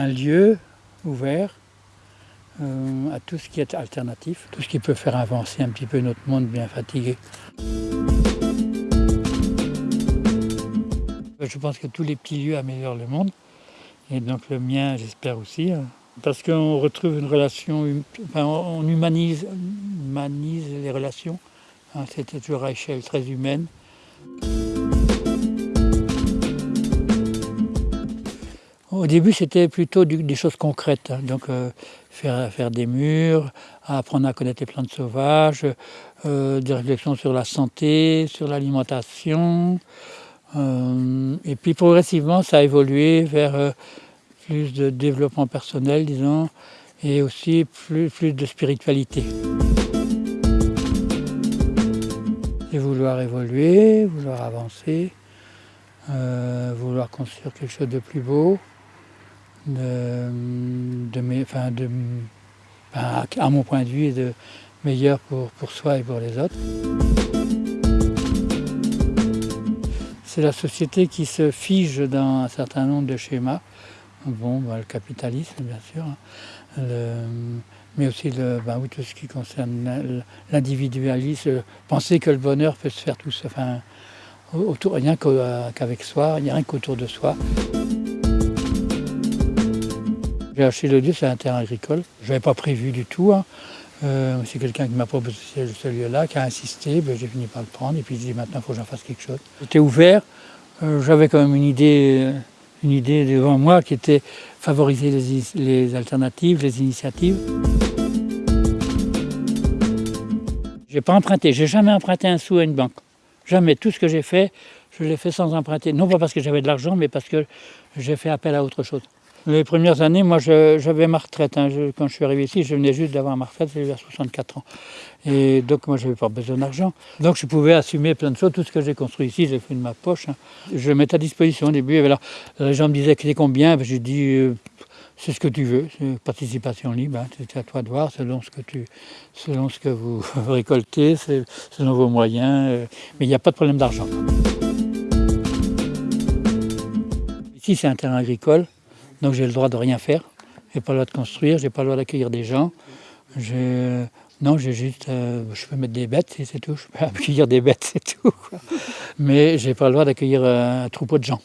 un lieu ouvert euh, à tout ce qui est alternatif, tout ce qui peut faire avancer un petit peu notre monde bien fatigué. Je pense que tous les petits lieux améliorent le monde, et donc le mien j'espère aussi, hein. parce qu'on retrouve une relation, hum, enfin, on humanise, les relations, hein. c'était toujours à échelle très humaine. Au début, c'était plutôt des choses concrètes, hein. donc euh, faire, faire, des murs, apprendre à connaître les plantes sauvages, euh, des réflexions sur la santé, sur l'alimentation. Euh, et puis progressivement, ça a évolué vers plus de développement personnel, disons, et aussi plus, plus de spiritualité. Et vouloir évoluer, vouloir avancer, vouloir construire quelque chose de plus beau de, à mon point de vue, de meilleur pour, pour soi et pour les autres. C'est la société qui se fige dans un certain nombre de schémas. Bon, bah, le capitalisme, bien sûr, hein. mais aussi bah, tout ce qui concerne l'individualisme, penser que le bonheur peut se faire tout seul, rien qu'avec soi, rien qu'autour de soi. J'ai acheté le lieu, c'est un terrain agricole. Je n'avais pas prévu du tout. Hein. Euh, c'est quelqu'un qui m'a proposé ce lieu-là, qui a insisté, ben, j'ai fini par le prendre et puis j'ai dit maintenant il faut que j'en fasse quelque chose. J'étais ouvert, euh, j'avais quand même une idée, une idée devant moi qui était favoriser les, alternatives, les initiatives. J'ai pas emprunté, j'ai jamais emprunté un sou à une banque. Jamais. Tout ce que j'ai fait, je l'ai fait sans emprunter. Non pas parce que j'avais de l'argent, mais parce que j'ai fait appel à autre chose. Les premières années, moi j'avais ma retraite. Hein. quand je suis arrivé ici, je venais juste d'avoir ma retraite, j'avais 64 ans. Et donc moi je n'avais pas besoin d'argent. Donc je pouvais assumer plein de choses. Tout ce que j'ai construit ici, j'ai fait de ma poche. Hein. Je le mettais à disposition au début. Alors, les gens me disaient que c'est combien? J'ai dit euh, c'est ce que tu veux, c'est participation libre, hein. c'est à toi de voir selon ce que, tu, selon ce que vous récoltez, selon vos moyens. Euh. mais il n'y a pas de problème d'argent. Ici c'est un terrain agricole. Donc j'ai le droit de rien faire. J'ai pas le droit de construire, j'ai pas le droit d'accueillir des gens. Non, j'ai juste, euh, je peux mettre des bêtes et c'est tout. Je peux accueillir des bêtes, c'est tout. Mais j'ai pas le droit d'accueillir un troupeau de gens.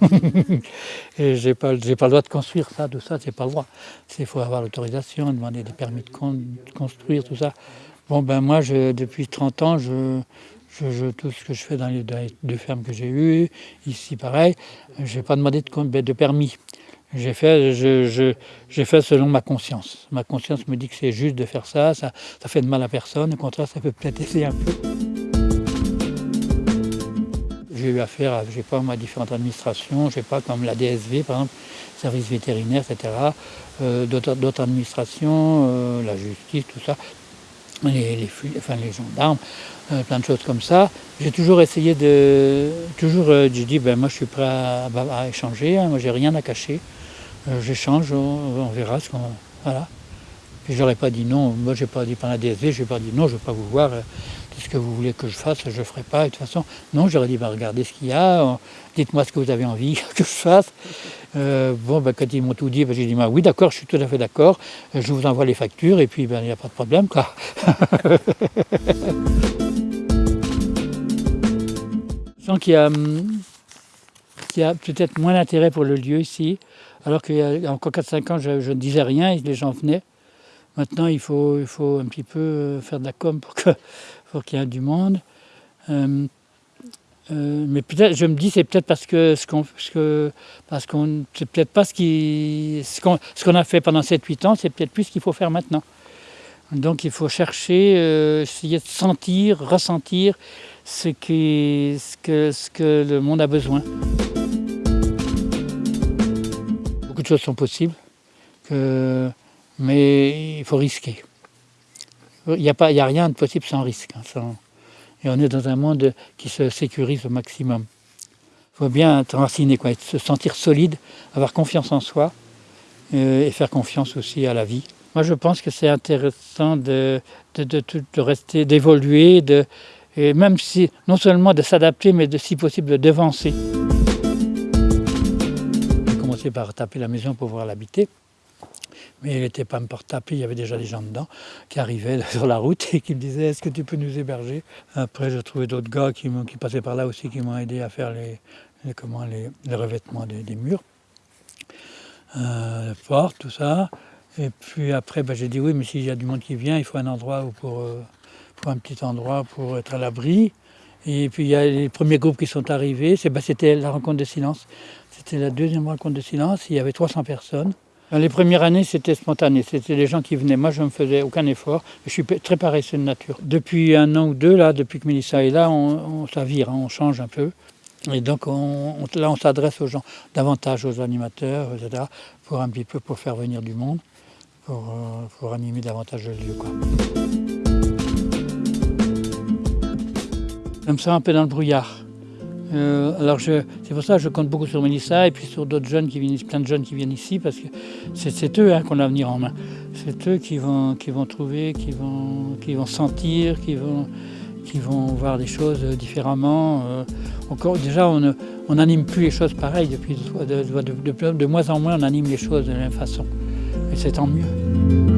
et j'ai pas, pas le droit de construire ça, tout ça, c'est pas le droit. Il faut avoir l'autorisation, demander des permis de, construire, tout ça. Bon ben moi, je, depuis 30 ans, je, tout ce que je fais dans les deux fermes que j'ai eues, ici pareil, je n'ai pas demandé de, de permis. J'ai fait, je, fait selon ma conscience. Ma conscience me dit que c'est juste de faire ça, ça, fait de mal à personne, au contraire, ça peut peut-être aider un peu. J'ai eu affaire à, j'ai pas, différentes administrations, je sais pas, comme la DSV, par exemple, service vétérinaire, etc., euh, d'autres administrations, euh, la justice, tout ça, les, les, enfin, les gendarmes, euh, plein de choses comme ça. J'ai toujours essayé de... Toujours, j'ai dit, ben, moi je suis prêt à, à échanger, hein, moi j'ai rien à cacher. Euh, j'échange, on, verra ce qu'on... Voilà. J'aurais pas dit non, moi j'ai pas dit par la DSV, j'ai pas dit non, je veux pas vous voir, euh, qu'est-ce que vous voulez que je fasse, je ferai pas, de toute façon, non, j'aurais dit, bah, regardez ce qu'il y a, dites-moi ce que vous avez envie que je fasse. Euh, bon, ben, quand ils m'ont tout dit, ben, j'ai dit, bah, oui d'accord, je suis tout à fait d'accord, je vous envoie les factures, et puis ben, il n'y a pas de problème, quoi. Y a, hum, il y a peut-être moins d'intérêt pour le lieu ici, alors qu'il y a encore 4-5 ans, je, ne disais rien et les gens venaient. Maintenant, il faut, il faut un petit peu euh, faire de la com pour qu'il y ait du monde. Euh, euh, mais peut-être, je me dis, c'est peut-être parce que ce qu'on, parce qu'on, c'est peut-être pas ce qui, ce qu'on, a fait pendant 7-8 ans, c'est peut-être plus ce qu'il faut faire maintenant. Donc, il faut chercher, essayer de sentir, ressentir ce, ce, que, ce que le monde a besoin choses sont possibles, mais il faut risquer. Il n'y a, a rien de possible sans risque. Hein, et on est dans un monde qui se sécurise au maximum. Il faut bien être enraciné, quoi, se sentir solide, avoir confiance en soi euh, et faire confiance aussi à la vie. Moi, je pense que c'est intéressant de, de, rester, d'évoluer, de, même si, non seulement de s'adapter, mais de, si possible de devancer. commencé par taper la maison pour pouvoir l'habiter. Mais il n'était pas encore tapé, il y avait déjà des gens dedans qui arrivaient sur la route et qui me disaient Est-ce que tu peux nous héberger? Après, j'ai trouvé d'autres gars qui, qui, passaient par là aussi qui m'ont aidé à faire les, comment, les, revêtements des, murs, euh, les portes, tout ça. Et puis après, ben, j'ai dit Oui, mais s'il y a du monde qui vient, il faut un endroit pour, euh, pour un petit endroit pour être à l'abri. Et puis il y a les premiers groupes qui sont arrivés, ben, c'était la rencontre de silence. C'était la deuxième rencontre de silence, il y avait 300 personnes. Les premières années, c'était spontané, c'était les gens qui venaient. Moi, je ne faisais aucun effort, je suis très paresseux de nature. Depuis un an ou deux, là, depuis que Mélissa est là, on, on s'avire, hein, on change un peu. Et donc on, là, on s'adresse aux gens, davantage aux animateurs, etc., pour un petit peu pour faire venir du monde, pour, euh, animer davantage le lieu. Quoi. Je me sens un peu dans le brouillard. Euh, alors c'est pour ça que je compte beaucoup sur Mélissa et puis sur d'autres jeunes qui viennent, plein de jeunes qui viennent ici parce que c'est eux hein, qu'on a à venir en main. C'est eux qui vont, qui vont trouver, qui vont, qui vont sentir, qui vont, qui vont voir des choses différemment. Euh, encore, déjà, on n'anime plus les choses pareilles depuis de, de, de, de moins en moins, on anime les choses de la même façon. Et c'est tant mieux.